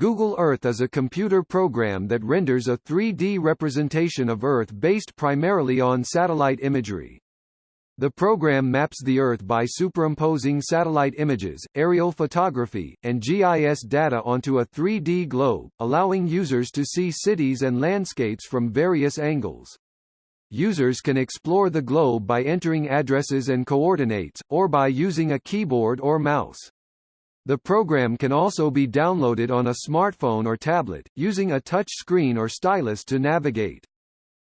Google Earth is a computer program that renders a 3D representation of Earth based primarily on satellite imagery. The program maps the Earth by superimposing satellite images, aerial photography, and GIS data onto a 3D globe, allowing users to see cities and landscapes from various angles. Users can explore the globe by entering addresses and coordinates, or by using a keyboard or mouse. The program can also be downloaded on a smartphone or tablet, using a touch screen or stylus to navigate.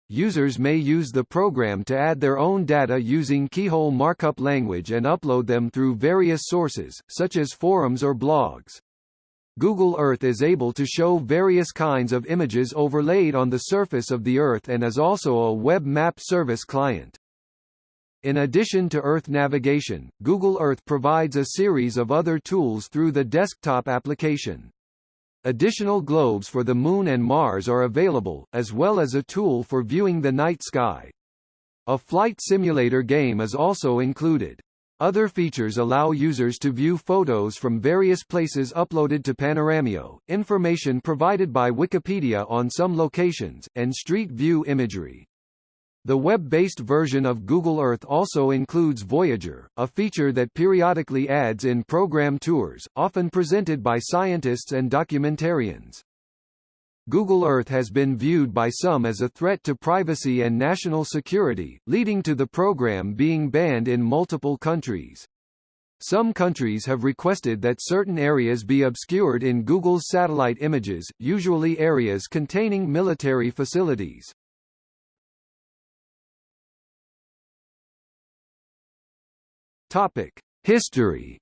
Users may use the program to add their own data using Keyhole markup language and upload them through various sources, such as forums or blogs. Google Earth is able to show various kinds of images overlaid on the surface of the Earth and is also a web map service client. In addition to Earth navigation, Google Earth provides a series of other tools through the desktop application. Additional globes for the Moon and Mars are available, as well as a tool for viewing the night sky. A flight simulator game is also included. Other features allow users to view photos from various places uploaded to Panoramio, information provided by Wikipedia on some locations, and Street View imagery. The web-based version of Google Earth also includes Voyager, a feature that periodically adds in program tours, often presented by scientists and documentarians. Google Earth has been viewed by some as a threat to privacy and national security, leading to the program being banned in multiple countries. Some countries have requested that certain areas be obscured in Google's satellite images, usually areas containing military facilities. Topic: History.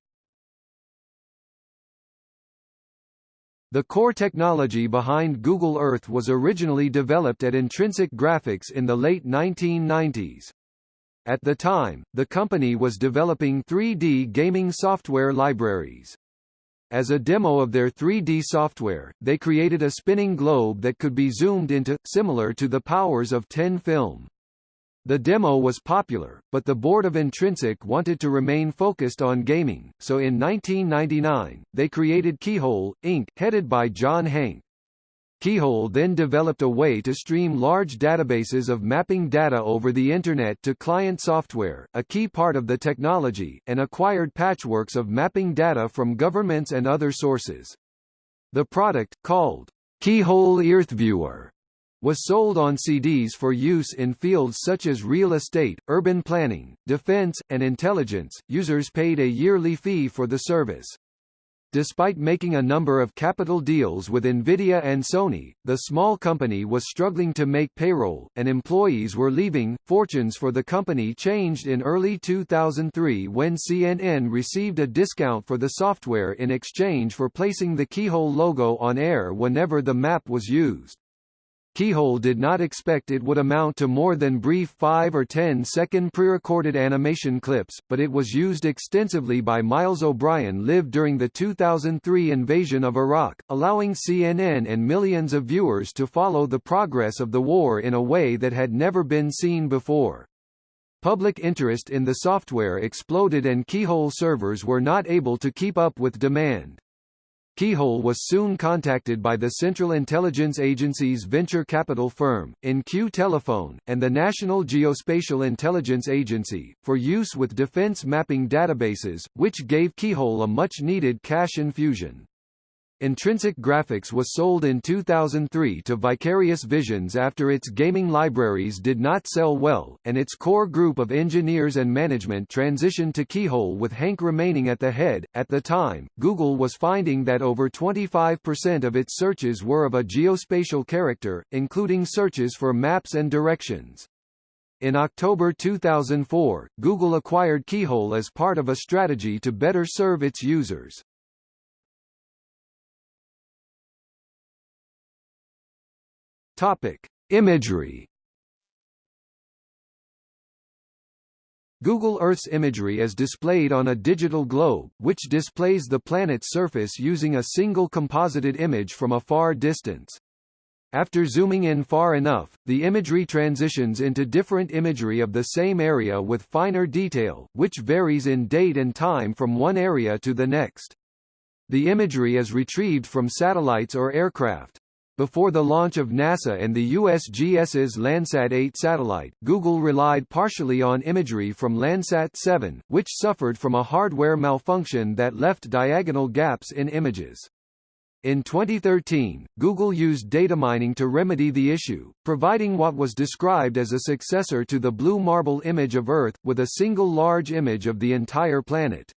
The core technology behind Google Earth was originally developed at Intrinsic Graphics in the late 1990s. At the time, the company was developing 3D gaming software libraries. As a demo of their 3D software, they created a spinning globe that could be zoomed into, similar to the powers of 10 film. The demo was popular, but the board of Intrinsic wanted to remain focused on gaming, so in 1999, they created Keyhole, Inc., headed by John Hanke. Keyhole then developed a way to stream large databases of mapping data over the Internet to client software, a key part of the technology, and acquired patchworks of mapping data from governments and other sources. The product, called Keyhole EarthViewer, was sold on CDs for use in fields such as real estate, urban planning, defense, and intelligence. Users paid a yearly fee for the service. Despite making a number of capital deals with Nvidia and Sony, the small company was struggling to make payroll, and employees were leaving. Fortunes for the company changed in early 2003 when CNN received a discount for the software in exchange for placing the Keyhole logo on air whenever the map was used. Keyhole did not expect it would amount to more than brief 5 or 10 second pre-recorded animation clips, but it was used extensively by Miles O'Brien live during the 2003 invasion of Iraq, allowing CNN and millions of viewers to follow the progress of the war in a way that had never been seen before. Public interest in the software exploded and Keyhole servers were not able to keep up with demand. Keyhole was soon contacted by the Central Intelligence Agency's venture capital firm, InQ Telephone, and the National Geospatial Intelligence Agency, for use with defense mapping databases, which gave Keyhole a much-needed cash infusion. Intrinsic Graphics was sold in 2003 to Vicarious Visions after its gaming libraries did not sell well, and its core group of engineers and management transitioned to Keyhole with Hank remaining at the head. At the time, Google was finding that over 25% of its searches were of a geospatial character, including searches for maps and directions. In October 2004, Google acquired Keyhole as part of a strategy to better serve its users. Topic: Imagery. Google Earth's imagery is displayed on a digital globe, which displays the planet's surface using a single composited image from a far distance. After zooming in far enough, the imagery transitions into different imagery of the same area with finer detail, which varies in date and time from one area to the next. The imagery is retrieved from satellites or aircraft. Before the launch of NASA and the USGS's Landsat 8 satellite, Google relied partially on imagery from Landsat 7, which suffered from a hardware malfunction that left diagonal gaps in images. In 2013, Google used data mining to remedy the issue, providing what was described as a successor to the blue marble image of Earth, with a single large image of the entire planet.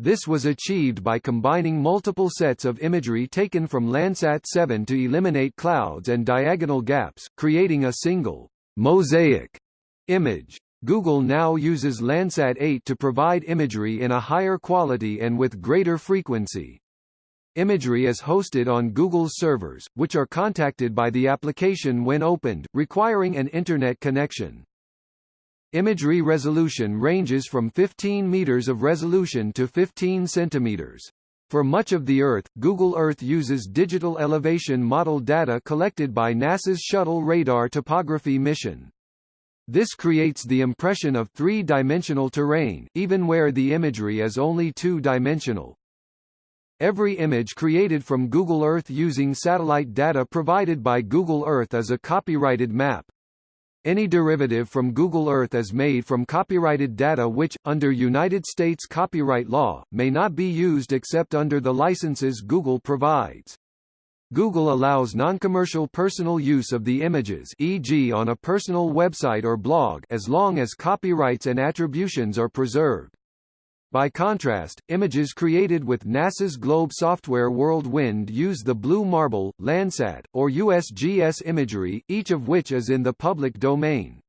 This was achieved by combining multiple sets of imagery taken from Landsat 7 to eliminate clouds and diagonal gaps, creating a single mosaic image. Google now uses Landsat 8 to provide imagery in a higher quality and with greater frequency. Imagery is hosted on Google's servers, which are contacted by the application when opened, requiring an Internet connection. Imagery resolution ranges from 15 meters of resolution to 15 centimeters. For much of the Earth, Google Earth uses digital elevation model data collected by NASA's Shuttle Radar Topography mission. This creates the impression of three-dimensional terrain, even where the imagery is only two-dimensional. Every image created from Google Earth using satellite data provided by Google Earth is a copyrighted map. Any derivative from Google Earth is made from copyrighted data which, under United States copyright law, may not be used except under the licenses Google provides. Google allows non-commercial personal use of the images e.g. on a personal website or blog as long as copyrights and attributions are preserved. By contrast, images created with NASA's Globe software World Wind use the Blue Marble, Landsat, or USGS imagery, each of which is in the public domain.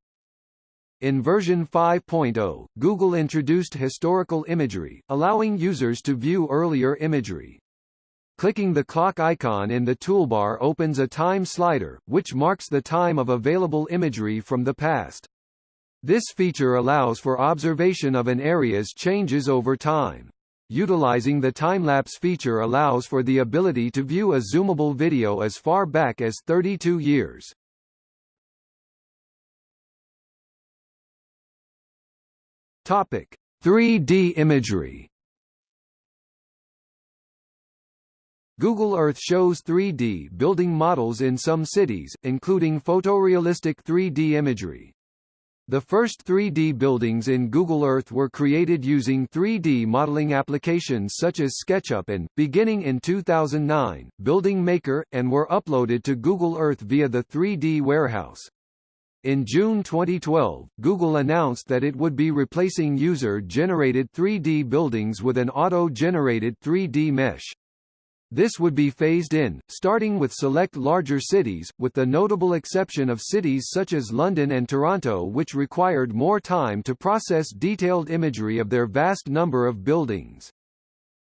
In version 5.0, Google introduced historical imagery, allowing users to view earlier imagery. Clicking the clock icon in the toolbar opens a time slider, which marks the time of available imagery from the past. This feature allows for observation of an area's changes over time. Utilizing the time-lapse feature allows for the ability to view a zoomable video as far back as 32 years. Topic: 3D imagery. Google Earth shows 3D building models in some cities, including photorealistic 3D imagery. The first 3D buildings in Google Earth were created using 3D modeling applications such as SketchUp and, beginning in 2009, Building Maker, and were uploaded to Google Earth via the 3D Warehouse. In June 2012, Google announced that it would be replacing user-generated 3D buildings with an auto-generated 3D mesh. This would be phased in, starting with select larger cities, with the notable exception of cities such as London and Toronto which required more time to process detailed imagery of their vast number of buildings.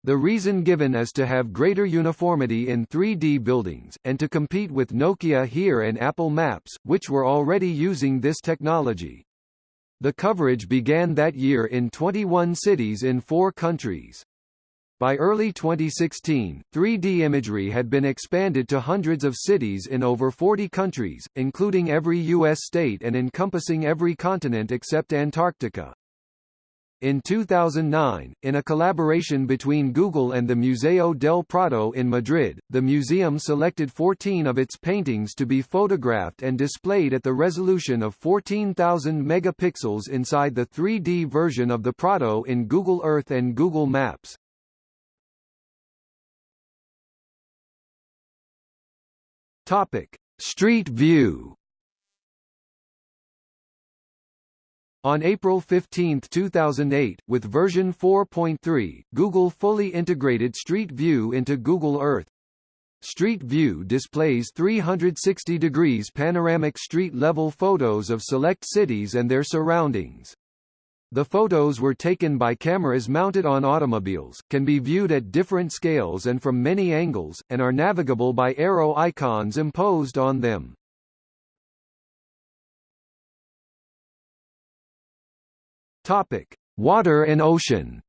The reason given is to have greater uniformity in 3D buildings, and to compete with Nokia HERE and Apple Maps, which were already using this technology. The coverage began that year in 21 cities in four countries. By early 2016, 3D imagery had been expanded to hundreds of cities in over 40 countries, including every U.S. state and encompassing every continent except Antarctica. In 2009, in a collaboration between Google and the Museo del Prado in Madrid, the museum selected 14 of its paintings to be photographed and displayed at the resolution of 14,000 megapixels inside the 3D version of the Prado in Google Earth and Google Maps. Topic: Street View. On April 15, 2008, with version 4.3, Google fully integrated Street View into Google Earth. Street View displays 360 degrees panoramic street-level photos of select cities and their surroundings. The photos were taken by cameras mounted on automobiles, can be viewed at different scales and from many angles, and are navigable by arrow icons imposed on them. Topic: Water and ocean.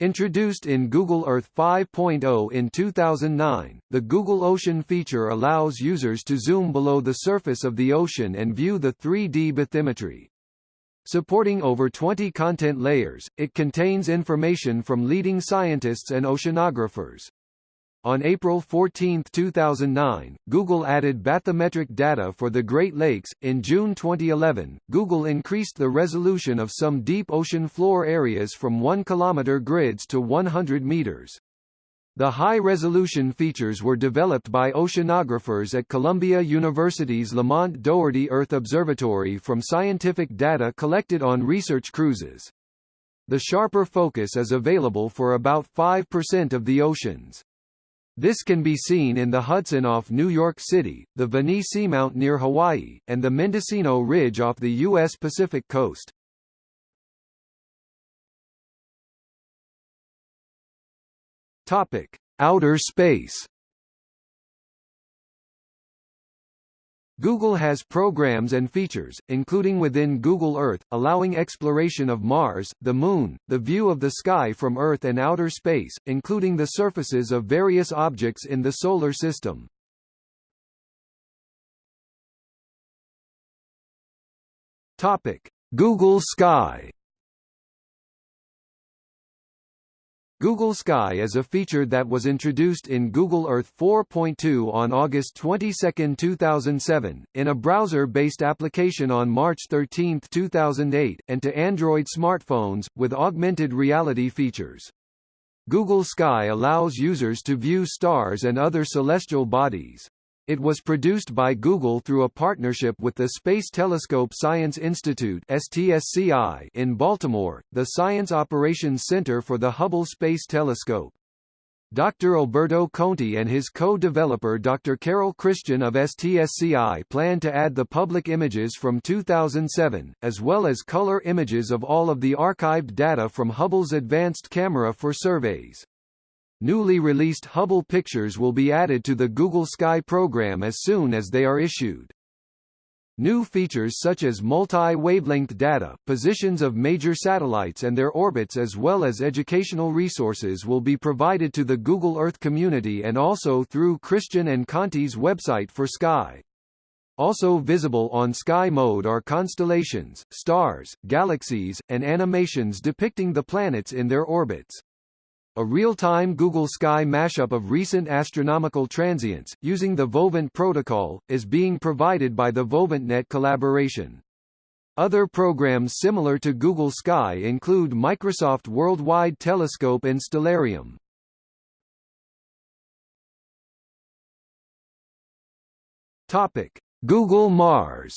Introduced in Google Earth 5.0 in 2009, the Google Ocean feature allows users to zoom below the surface of the ocean and view the 3D bathymetry. Supporting over 20 content layers, it contains information from leading scientists and oceanographers. On April 14, 2009, Google added bathymetric data for the Great Lakes. In June 2011, Google increased the resolution of some deep ocean floor areas from 1 km grids to 100 meters. The high-resolution features were developed by oceanographers at Columbia University's Lamont Doherty Earth Observatory from scientific data collected on research cruises. The sharper focus is available for about 5% of the oceans. This can be seen in the Hudson off New York City, the Venice Seamount near Hawaii, and the Mendocino Ridge off the U.S. Pacific coast. Topic: Outer space. Google has programs and features, including within Google Earth, allowing exploration of Mars, the Moon, the view of the sky from Earth and outer space, including the surfaces of various objects in the Solar System. Google Sky Google Sky is a feature that was introduced in Google Earth 4.2 on August 22, 2007, in a browser-based application on March 13, 2008, and to Android smartphones, with augmented reality features. Google Sky allows users to view stars and other celestial bodies. It was produced by Google through a partnership with the Space Telescope Science Institute (STSCI) in Baltimore, the Science Operations Center for the Hubble Space Telescope. Dr. Alberto Conti and his co-developer Dr. Carol Christian of STSCI plan to add the public images from 2007, as well as color images of all of the archived data from Hubble's advanced camera for surveys. Newly released Hubble pictures will be added to the Google Sky program as soon as they are issued. New features such as multi-wavelength data, positions of major satellites and their orbits as well as educational resources will be provided to the Google Earth community and also through Christian and Conti's website for Sky. Also visible on Sky Mode are constellations, stars, galaxies, and animations depicting the planets in their orbits. A real-time Google Sky mashup of recent astronomical transients, using the VOEvent protocol, is being provided by the VOEventNet collaboration. Other programs similar to Google Sky include Microsoft Worldwide Telescope and Stellarium. Topic: Google Mars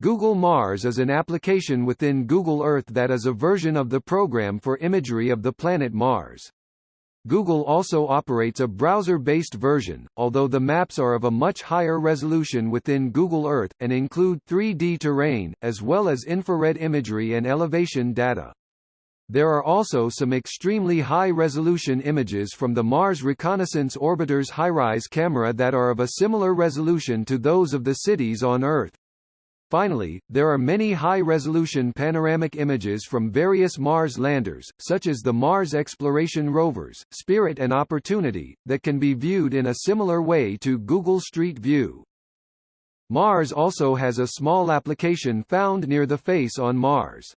Google Mars is an application within Google Earth that is a version of the program for imagery of the planet Mars. Google also operates a browser-based version, although the maps are of a much higher resolution within Google Earth, and include 3D terrain, as well as infrared imagery and elevation data. There are also some extremely high-resolution images from the Mars Reconnaissance Orbiter's HiRISE camera that are of a similar resolution to those of the cities on Earth. Finally, there are many high-resolution panoramic images from various Mars landers, such as the Mars exploration rovers, Spirit and Opportunity, that can be viewed in a similar way to Google Street View. Mars also has a small application found near the face on Mars.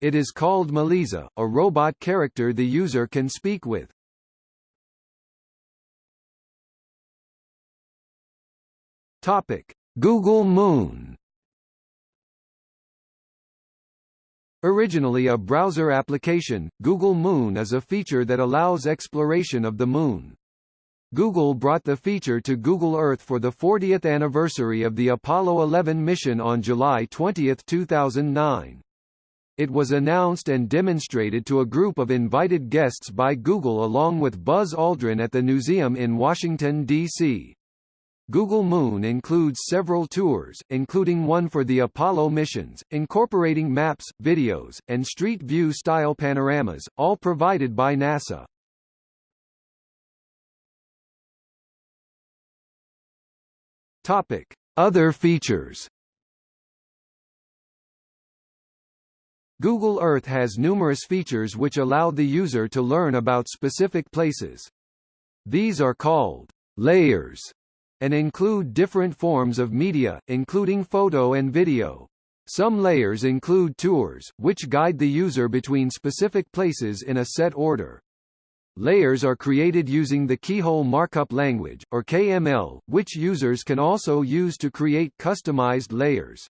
It is called Meliza, a robot character the user can speak with. Topic: Google Moon Originally a browser application, Google Moon is a feature that allows exploration of the Moon. Google brought the feature to Google Earth for the 40th anniversary of the Apollo 11 mission on July 20, 2009. It was announced and demonstrated to a group of invited guests by Google along with Buzz Aldrin at the museum in Washington, D.C. Google Moon includes several tours, including one for the Apollo missions, incorporating maps, videos, and street view-style panoramas, all provided by NASA. Topic: Other features. Google Earth has numerous features which allow the user to learn about specific places. These are called layers and include different forms of media, including photo and video. Some layers include tours, which guide the user between specific places in a set order. Layers are created using the Keyhole Markup Language, or KML, which users can also use to create customized layers.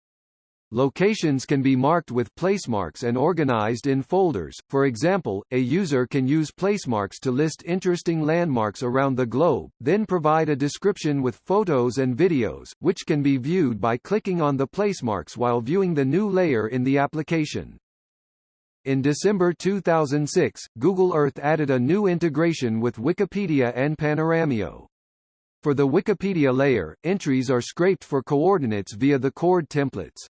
Locations can be marked with placemarks and organized in folders. For example, a user can use placemarks to list interesting landmarks around the globe, then provide a description with photos and videos, which can be viewed by clicking on the placemarks while viewing the new layer in the application. In December 2006, Google Earth added a new integration with Wikipedia and Panoramio. For the Wikipedia layer, entries are scraped for coordinates via the coord templates.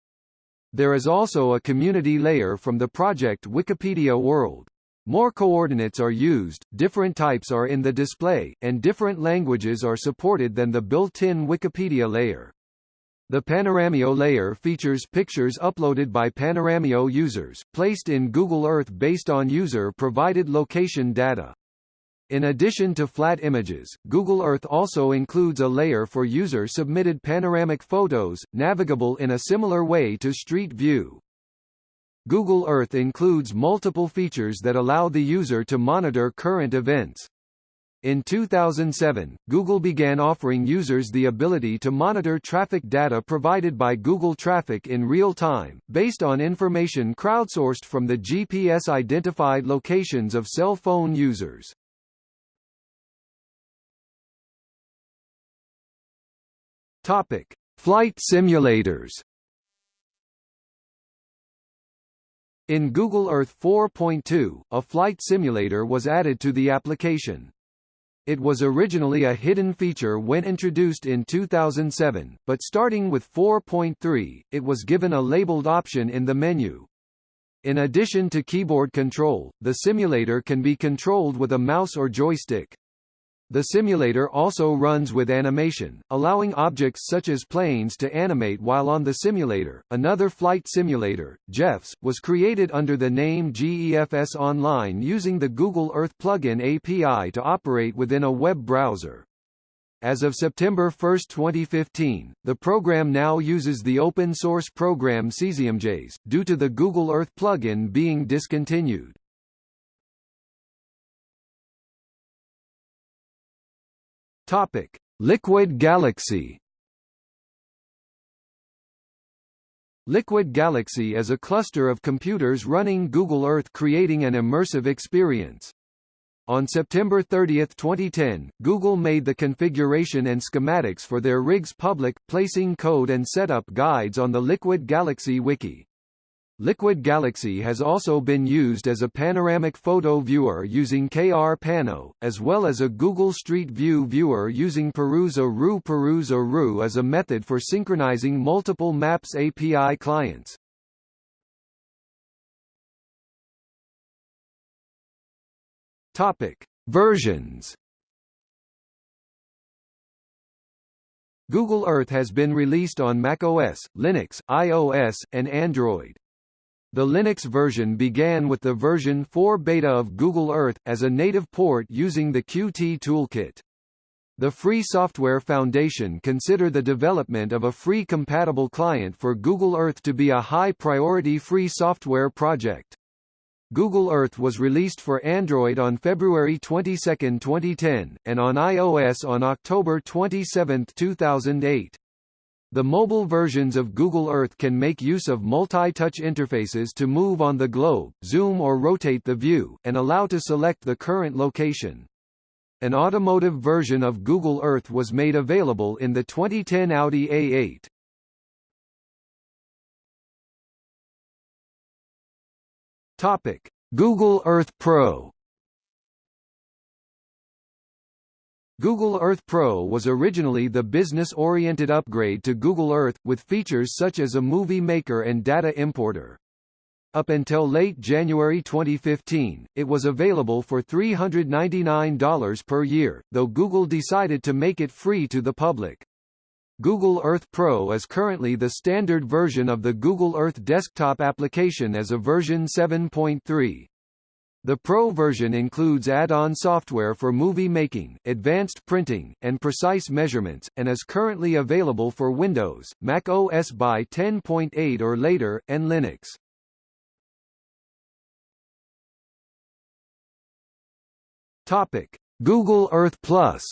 There is also a community layer from the project Wikipedia World. More coordinates are used, different types are in the display, and different languages are supported than the built-in Wikipedia layer. The Panoramio layer features pictures uploaded by Panoramio users, placed in Google Earth based on user-provided location data. In addition to flat images, Google Earth also includes a layer for user-submitted panoramic photos, navigable in a similar way to Street View. Google Earth includes multiple features that allow the user to monitor current events. In 2007, Google began offering users the ability to monitor traffic data provided by Google Traffic in real time, based on information crowdsourced from the GPS-identified locations of cell phone users. Topic: Flight simulators. In Google Earth 4.2, a flight simulator was added to the application. It was originally a hidden feature when introduced in 2007, but starting with 4.3, it was given a labeled option in the menu. In addition to keyboard control, the simulator can be controlled with a mouse or joystick. The simulator also runs with animation, allowing objects such as planes to animate while on the simulator. Another flight simulator, GEFS, was created under the name GEFS Online using the Google Earth plugin API to operate within a web browser. As of September 1, 2015, the program now uses the open-source program CesiumJS, due to the Google Earth plugin being discontinued. Topic: Liquid Galaxy. Liquid Galaxy is a cluster of computers running Google Earth creating an immersive experience. On September 30, 2010, Google made the configuration and schematics for their rigs public, placing code and setup guides on the Liquid Galaxy wiki. Liquid Galaxy has also been used as a panoramic photo viewer using krpano, as well as a Google Street View viewer using Peruse-a-Rue Peruse-a-Rue as a method for synchronizing multiple Maps API clients. Topic. Versions Google Earth has been released on macOS, Linux, iOS, and Android. The Linux version began with the version 4 beta of Google Earth, as a native port using the Qt toolkit. The Free Software Foundation consider the development of a free compatible client for Google Earth to be a high-priority free software project. Google Earth was released for Android on February 22, 2010, and on iOS on October 27, 2008. The mobile versions of Google Earth can make use of multi-touch interfaces to move on the globe, zoom or rotate the view, and allow to select the current location. An automotive version of Google Earth was made available in the 2010 Audi A8. Topic: Google Earth Pro Google Earth Pro was originally the business-oriented upgrade to Google Earth, with features such as a movie maker and data importer. Up until late January 2015, it was available for $399 per year, though Google decided to make it free to the public. Google Earth Pro is currently the standard version of the Google Earth desktop application as a version 7.3. The Pro version includes add-on software for movie making, advanced printing, and precise measurements, and is currently available for Windows, Mac OS by 10.8 or later, and Linux. Topic: Google Earth Plus.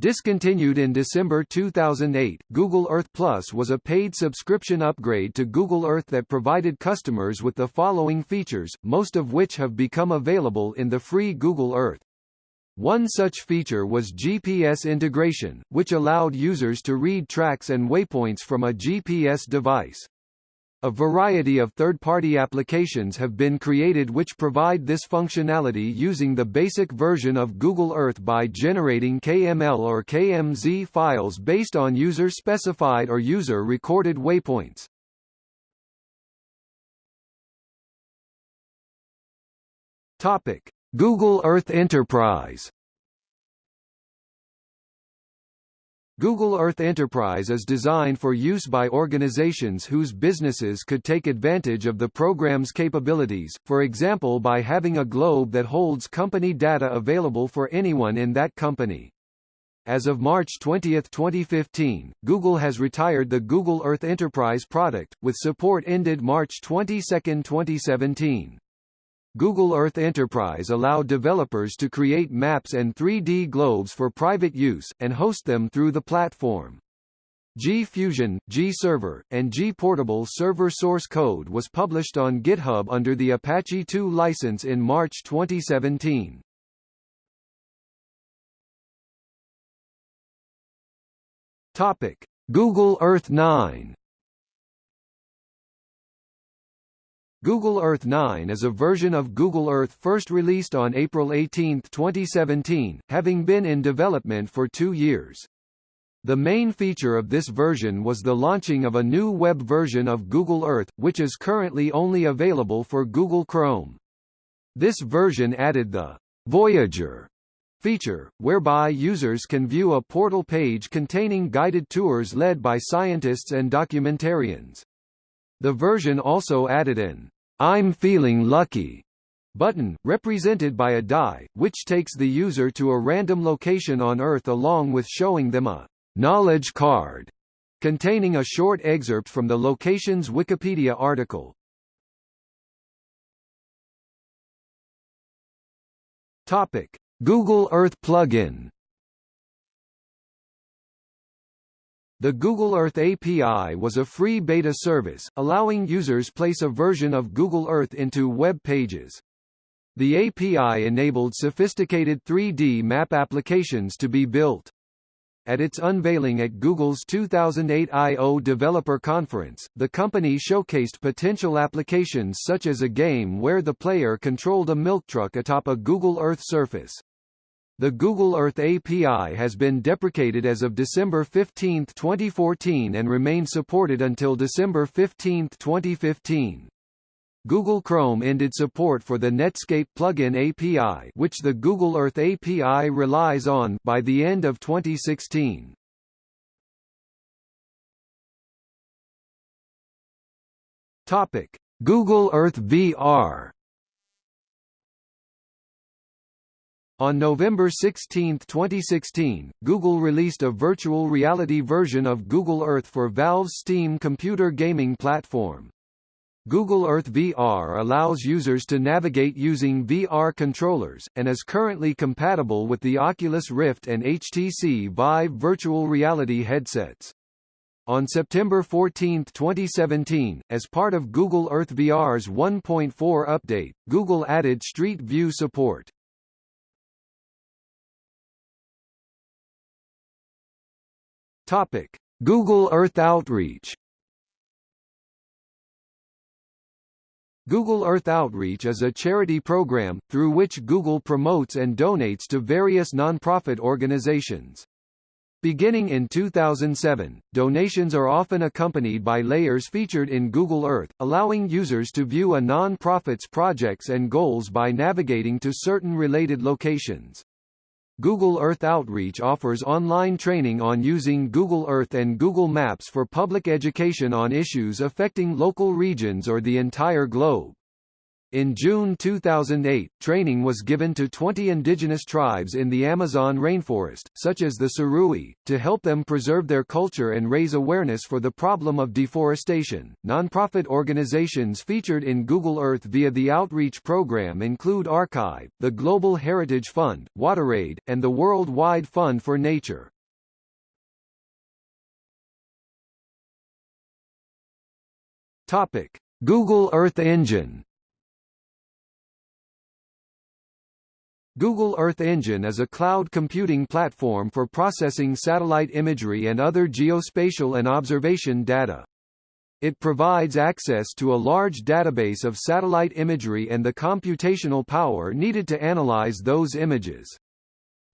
Discontinued in December 2008, Google Earth Plus was a paid subscription upgrade to Google Earth that provided customers with the following features, most of which have become available in the free Google Earth. One such feature was GPS integration, which allowed users to read tracks and waypoints from a GPS device. A variety of third-party applications have been created which provide this functionality using the basic version of Google Earth by generating KML or KMZ files based on user-specified or user-recorded waypoints. Topic: Google Earth Enterprise Google Earth Enterprise is designed for use by organizations whose businesses could take advantage of the program's capabilities, for example by having a globe that holds company data available for anyone in that company. As of March 20, 2015, Google has retired the Google Earth Enterprise product, with support ended March 22, 2017. Google Earth Enterprise allowed developers to create maps and 3D globes for private use, and host them through the platform. G-Fusion, G-Server, and G-Portable server source code was published on GitHub under the Apache 2 license in March 2017. Topic: Google Earth 9 Google Earth 9 is a version of Google Earth first released on April 18, 2017, having been in development for two years. The main feature of this version was the launching of a new web version of Google Earth, which is currently only available for Google Chrome. This version added the Voyager feature, whereby users can view a portal page containing guided tours led by scientists and documentarians. The version also added an I'm feeling lucky button, represented by a die, which takes the user to a random location on Earth along with showing them a knowledge card containing a short excerpt from the location's Wikipedia article. Topic: Google Earth plugin The Google Earth API was a free beta service, allowing users place a version of Google Earth into web pages. The API enabled sophisticated 3D map applications to be built. At its unveiling at Google's 2008 I.O. Developer Conference, the company showcased potential applications such as a game where the player controlled a milk truck atop a Google Earth surface. The Google Earth API has been deprecated as of December 15, 2014 and remained supported until December 15, 2015. Google Chrome ended support for the Netscape plugin API which the Google Earth API relies on by the end of 2016. Topic: Google Earth VR On November 16, 2016, Google released a virtual reality version of Google Earth for Valve's Steam computer gaming platform. Google Earth VR allows users to navigate using VR controllers, and is currently compatible with the Oculus Rift and HTC Vive virtual reality headsets. On September 14, 2017, as part of Google Earth VR's 1.4 update, Google added Street View support. Topic: Google Earth Outreach. Google Earth Outreach is a charity program, through which Google promotes and donates to various nonprofit organizations. Beginning in 2007, donations are often accompanied by layers featured in Google Earth, allowing users to view a non-profit's projects and goals by navigating to certain related locations. Google Earth Outreach offers online training on using Google Earth and Google Maps for public education on issues affecting local regions or the entire globe. In June 2008, training was given to 20 indigenous tribes in the Amazon rainforest, such as the Surui, to help them preserve their culture and raise awareness for the problem of deforestation. Nonprofit organizations featured in Google Earth via the outreach program include Arkive, the Global Heritage Fund, WaterAid, and the World Wide Fund for Nature. Topic: Google Earth Engine Google Earth Engine is a cloud computing platform for processing satellite imagery and other geospatial and observation data. It provides access to a large database of satellite imagery and the computational power needed to analyze those images.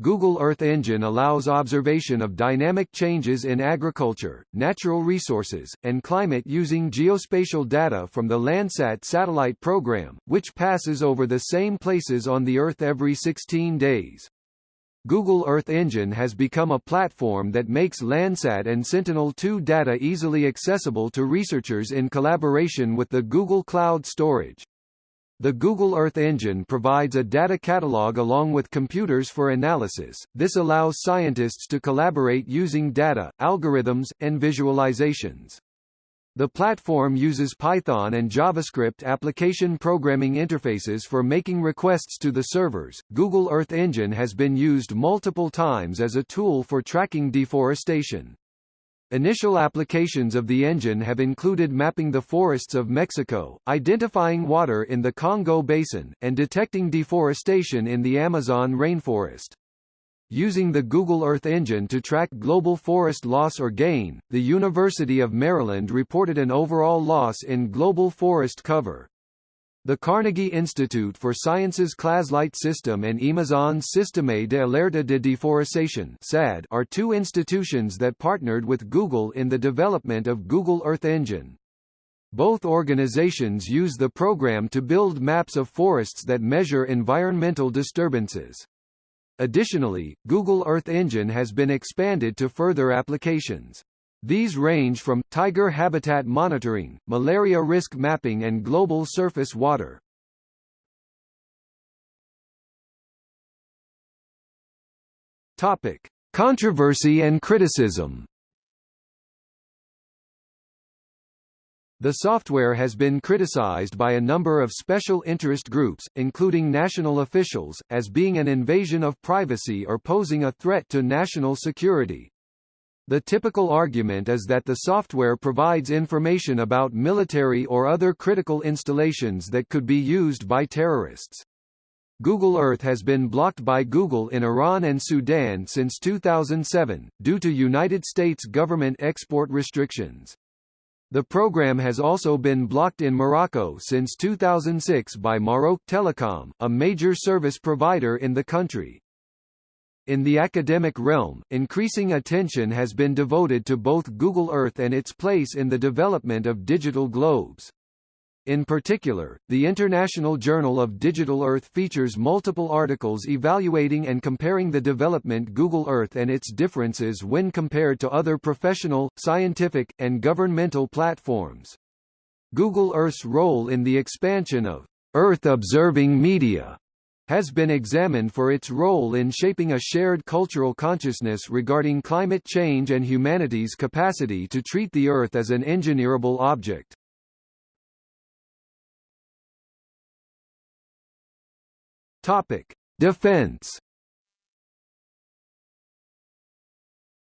Google Earth Engine allows observation of dynamic changes in agriculture, natural resources, and climate using geospatial data from the Landsat satellite program, which passes over the same places on the Earth every 16 days. Google Earth Engine has become a platform that makes Landsat and Sentinel-2 data easily accessible to researchers in collaboration with the Google Cloud Storage. The Google Earth Engine provides a data catalog along with computers for analysis. This allows scientists to collaborate using data, algorithms, and visualizations. The platform uses Python and JavaScript application programming interfaces for making requests to the servers. Google Earth Engine has been used multiple times as a tool for tracking deforestation. Initial applications of the engine have included mapping the forests of Mexico, identifying water in the Congo Basin, and detecting deforestation in the Amazon rainforest. Using the Google Earth engine to track global forest loss or gain, the University of Maryland reported an overall loss in global forest cover. The Carnegie Institute for Sciences CLASlite System and Amazon's Sistema de Alerta de Deforestation SAD are two institutions that partnered with Google in the development of Google Earth Engine. Both organizations use the program to build maps of forests that measure environmental disturbances. Additionally, Google Earth Engine has been expanded to further applications. These range from, tiger habitat monitoring, malaria risk mapping and global surface water. Topic. Controversy and criticism The software has been criticized by a number of special interest groups, including national officials, as being an invasion of privacy or posing a threat to national security. The typical argument is that the software provides information about military or other critical installations that could be used by terrorists. Google Earth has been blocked by Google in Iran and Sudan since 2007, due to United States government export restrictions. The program has also been blocked in Morocco since 2006 by Maroc Telecom, a major service provider in the country. In the academic realm, increasing attention has been devoted to both Google Earth and its place in the development of digital globes. In particular, the International Journal of Digital Earth features multiple articles evaluating and comparing the development Google Earth and its differences when compared to other professional, scientific, and governmental platforms. Google Earth's role in the expansion of Earth-observing media has been examined for its role in shaping a shared cultural consciousness regarding climate change and humanity's capacity to treat the Earth as an engineerable object. Topic: Defense.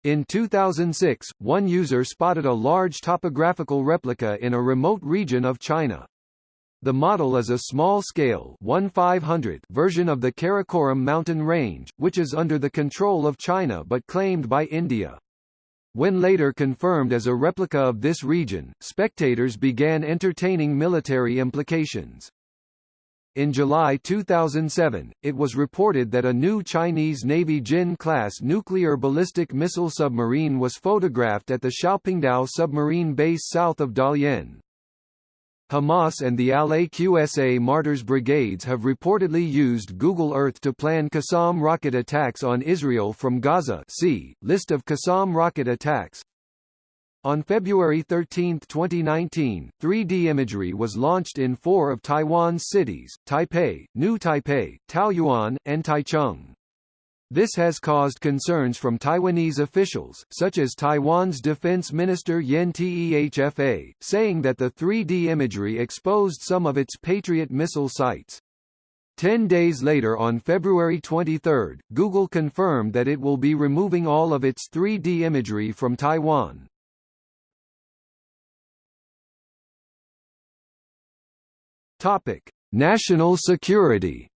In 2006, one user spotted a large topographical replica in a remote region of China. The model is a small-scale version of the Karakoram mountain range, which is under the control of China but claimed by India. When later confirmed as a replica of this region, spectators began entertaining military implications. In July 2007, it was reported that a new Chinese Navy Jin-class nuclear ballistic missile submarine was photographed at the Xiaopingdao submarine base south of Dalian. Hamas and the Al-Aqsa Martyrs Brigades have reportedly used Google Earth to plan Qassam rocket attacks on Israel from Gaza see, List of Qassam rocket attacks on February 13, 2019, 3D imagery was launched in four of Taiwan's cities, Taipei, New Taipei, Taoyuan, and Taichung. This has caused concerns from Taiwanese officials, such as Taiwan's Defense Minister Yen Teh-fa, saying that the 3D imagery exposed some of its Patriot missile sites. Ten days later on February 23, Google confirmed that it will be removing all of its 3D imagery from Taiwan. Topic: National security.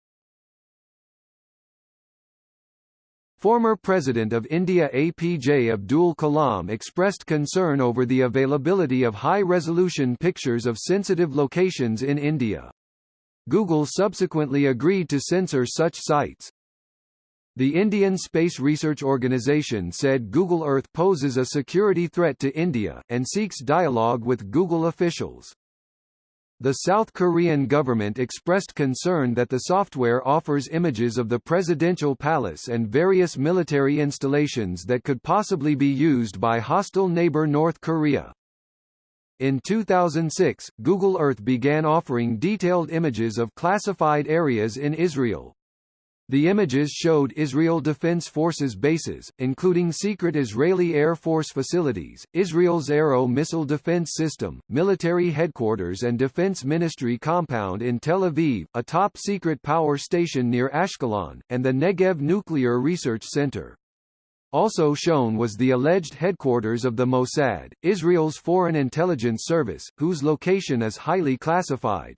Former President of India APJ Abdul Kalam expressed concern over the availability of high-resolution pictures of sensitive locations in India. Google subsequently agreed to censor such sites. The Indian Space Research Organisation said Google Earth poses a security threat to India, and seeks dialogue with Google officials. The South Korean government expressed concern that the software offers images of the presidential palace and various military installations that could possibly be used by hostile neighbor North Korea. In 2006, Google Earth began offering detailed images of classified areas in Israel. The images showed Israel Defense Forces bases, including secret Israeli Air Force facilities, Israel's Arrow missile defense system, military headquarters and defense ministry compound in Tel Aviv, a top-secret power station near Ashkelon, and the Negev Nuclear Research Center. Also shown was the alleged headquarters of the Mossad, Israel's foreign intelligence service, whose location is highly classified.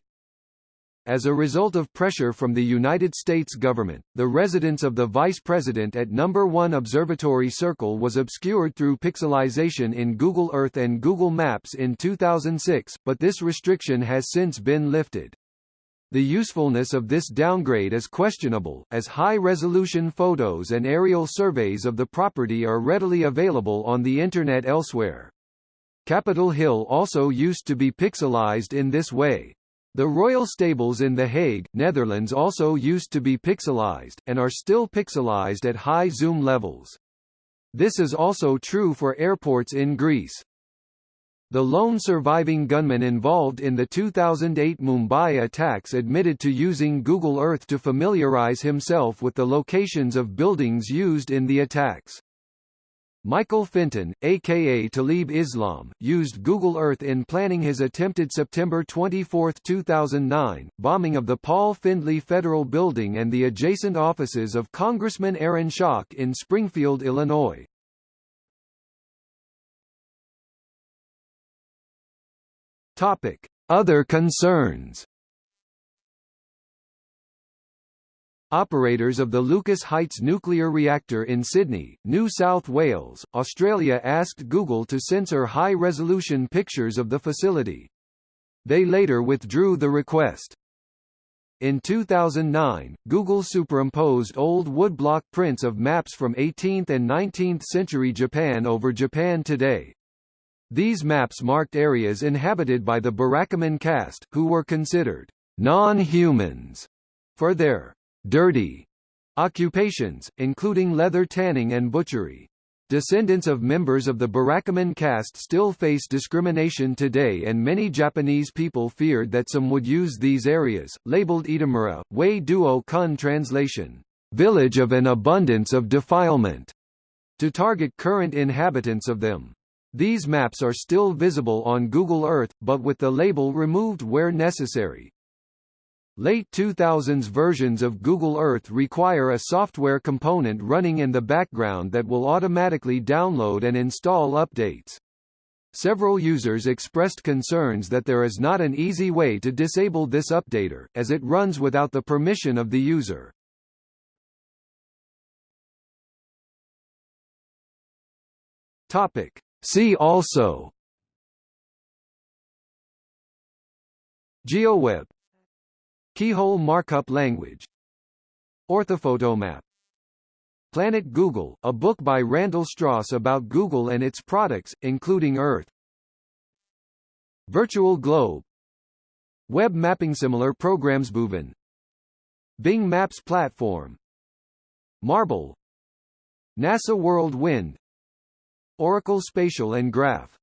As a result of pressure from the United States government, the residence of the vice president at Number 1 Observatory Circle was obscured through pixelization in Google Earth and Google Maps in 2006, but this restriction has since been lifted. The usefulness of this downgrade is questionable, as high-resolution photos and aerial surveys of the property are readily available on the Internet elsewhere. Capitol Hill also used to be pixelized in this way. The royal stables in The Hague, Netherlands also used to be pixelized, and are still pixelized at high zoom levels. This is also true for airports in Greece. The lone surviving gunman involved in the 2008 Mumbai attacks admitted to using Google Earth to familiarize himself with the locations of buildings used in the attacks. Michael Finton, aka Talib Islam, used Google Earth in planning his attempted September 24, 2009, bombing of the Paul Findley Federal Building and the adjacent offices of Congressman Aaron Schock in Springfield, Illinois. Topic: Other concerns. Operators of the Lucas Heights nuclear reactor in Sydney, New South Wales, Australia asked Google to censor high-resolution pictures of the facility. They later withdrew the request. In 2009, Google superimposed old woodblock prints of maps from 18th and 19th century Japan over Japan today. These maps marked areas inhabited by the Burakumin caste, who were considered non-humans for their dirty occupations, including leather tanning and butchery. Descendants of members of the Burakumin caste still face discrimination today and many Japanese people feared that some would use these areas, labeled Itamura, Wei Duo Kun translation, village of an abundance of defilement, to target current inhabitants of them. These maps are still visible on Google Earth, but with the label removed where necessary. Late 2000s versions of Google Earth require a software component running in the background that will automatically download and install updates. Several users expressed concerns that there is not an easy way to disable this updater, as it runs without the permission of the user. Topic. See also GeoWeb Keyhole markup language. Orthophotomap. Planet Google, a book by Randall Stross about Google and its products, including Earth. Virtual Globe. Web mapping similar programs Boven Bing Maps platform. Marble. NASA World Wind. Oracle Spatial and Graph